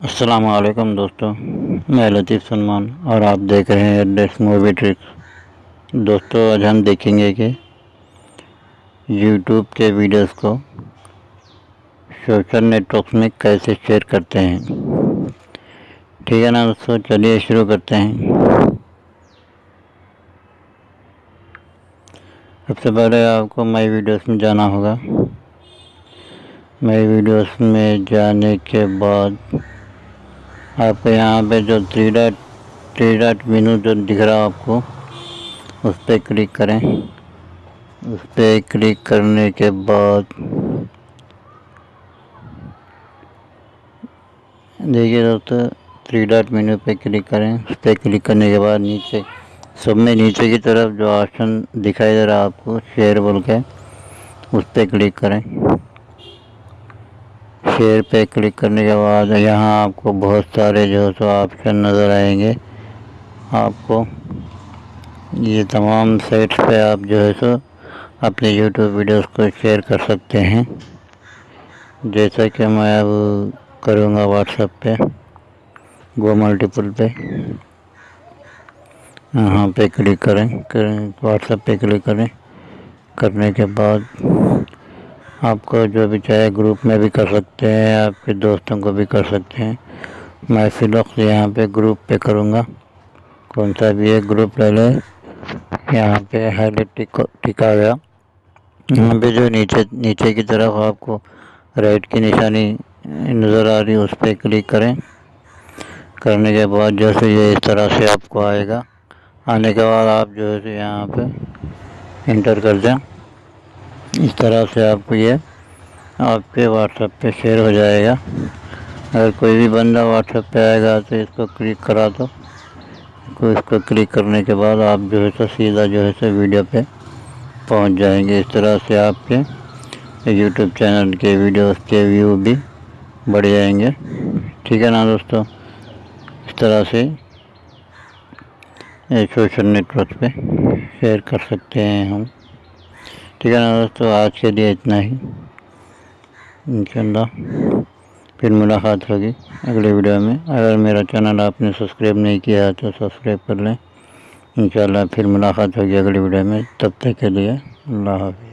असलकम दोस्तों, मैं लतीफ़ सलमान और आप देख रहे हैं एड्रेस मूवी ट्रिक्स दोस्तों, आज हम देखेंगे कि यूट्यूब के वीडियोस को सोशल नेटवर्क में कैसे शेयर करते हैं। ठीक है ना दोस्तों? चलिए शुरू करते हैं। सबसे पहले आपको माई वीडियोस में जाना होगा। माई वीडियोस में जाने के बाद आपको यहाँ पे जो three dot three dot menu जो दिख रहा है आपको, उस पर क्लिक करें। उस पर क्लिक करने के बाद, देखिए दोस्तों थ्री डॉट मेनू पे क्लिक करें। उस पर क्लिक करने के बाद नीचे, सब में नीचे की तरफ़ जो ऑप्शन दिखाई दे रहा है आपको शेयर बोल के, उस पर क्लिक करें। शेयर पे क्लिक करने के बाद यहाँ आपको बहुत सारे जो है सो ऑप्शन नज़र आएँगे। आपको ये तमाम साइट्स पे आप जो है सो अपने यूट्यूब वीडियोस को शेयर कर सकते हैं। जैसा कि मैं अब करूँगा व्हाट्सएप पे गो मल्टीपल पे। यहाँ पे क्लिक करें व्हाट्सएप पे क्लिक करें। करने के बाद आपको जो भी चाहे ग्रुप में भी कर सकते हैं, आपके दोस्तों को भी कर सकते हैं। मैं फ़िलहाल यहाँ पे ग्रुप पे करूँगा। कौन सा भी एक ग्रुप ले लें, यहाँ पे हाईलाइट टिका गया। यहाँ पे जो नीचे नीचे की तरफ़ आपको राइट की निशानी नज़र आ रही है, उस पर क्लिक करें। करने के बाद जैसे ये इस तरह से आपको आएगा। आने के बाद आप जो है यहाँ पे इंटर कर दें। इस तरह से आपको ये आपके व्हाट्सएप पे शेयर हो जाएगा। अगर कोई भी बंदा व्हाट्सएप पे आएगा तो इसको क्लिक करा दो। तो इसको क्लिक करने के बाद आप जो है सो सीधा जो है सो वीडियो पे पहुँच जाएँगे। इस तरह से आपके यूट्यूब चैनल के वीडियोस के व्यू भी बढ़ जाएँगे। ठीक है ना दोस्तों? इस तरह से सोशल नेटवर्क पे शेयर कर सकते हैं हम। ठीक है ना दोस्तों, आज के लिए इतना ही। इंशाल्लाह, फिर मुलाकात होगी अगले वीडियो में। अगर मेरा चैनल आपने सब्सक्राइब नहीं किया है तो सब्सक्राइब कर लें। इंशाल्लाह, फिर मुलाकात होगी अगले वीडियो में। तब तक के लिए अल्लाह हाफि